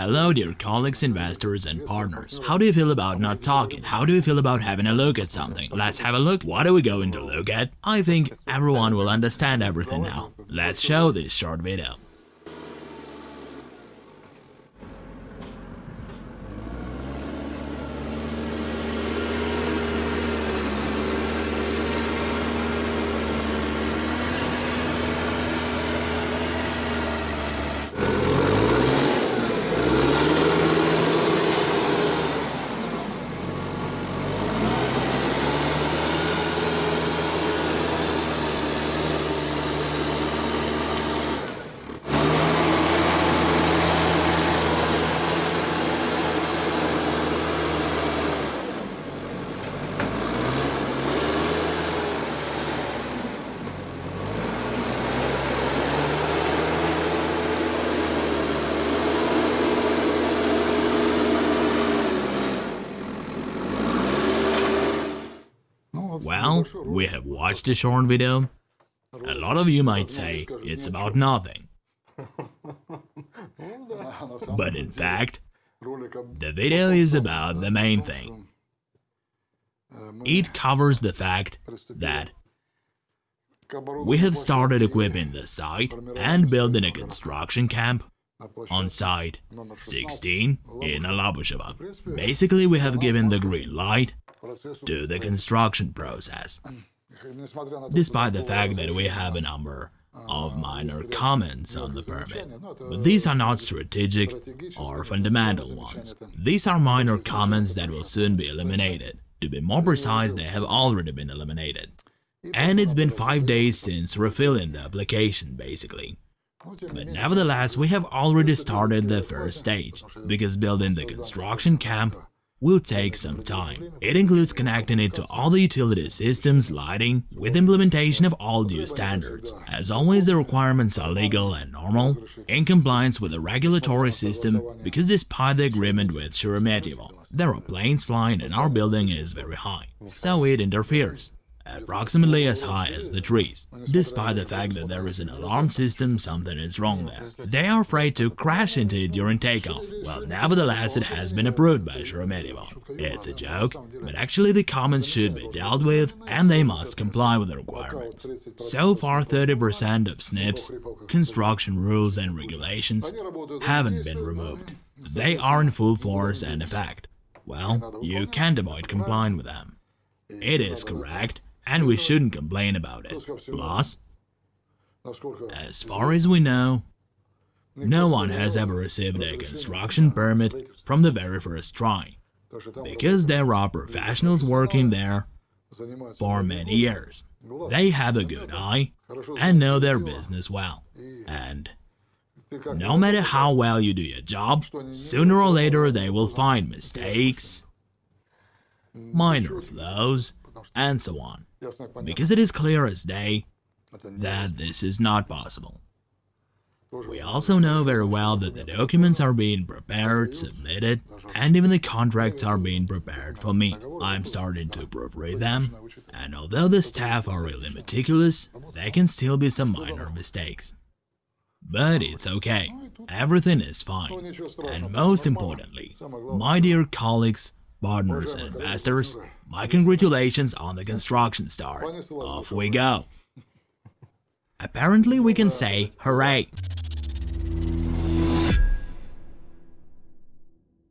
Hello dear colleagues, investors and partners. How do you feel about not talking? How do you feel about having a look at something? Let's have a look. What are we going to look at? I think everyone will understand everything now. Let's show this short video. Well, we have watched the short video. A lot of you might say it's about nothing. But in fact, the video is about the main thing. It covers the fact that we have started equipping the site and building a construction camp on site 16 in Alabushevo. Basically, we have given the green light to the construction process. Despite the fact that we have a number of minor comments on the permit, but these are not strategic or fundamental ones. These are minor comments that will soon be eliminated. To be more precise, they have already been eliminated. And it's been 5 days since refilling the application, basically. But nevertheless, we have already started the first stage, because building the construction camp will take some time. It includes connecting it to all the utility systems, lighting, with implementation of all due standards. As always, the requirements are legal and normal, in compliance with the regulatory system, because despite the agreement with Sheremetyevo, there are planes flying and our building is very high, so it interferes approximately as high as the trees. Despite the fact that there is an alarm system, something is wrong there. They are afraid to crash into it during takeoff. Well, nevertheless, it has been approved by Sheremetyevo. It's a joke, but actually the comments should be dealt with and they must comply with the requirements. So far, 30% of SNIPs, construction rules and regulations, haven't been removed. They are in full force and effect. Well, you can't avoid complying with them. It is correct and we shouldn't complain about it. Plus, as far as we know, no one has ever received a construction permit from the very first try, because there are professionals working there for many years. They have a good eye and know their business well. And no matter how well you do your job, sooner or later they will find mistakes, minor flaws, and so on because it is clear as day that this is not possible. We also know very well that the documents are being prepared, submitted, and even the contracts are being prepared for me. I'm starting to proofread them, and although the staff are really meticulous, there can still be some minor mistakes. But it's okay, everything is fine. And most importantly, my dear colleagues, partners and investors, my congratulations on the construction start. Off we go. Apparently we can say hooray.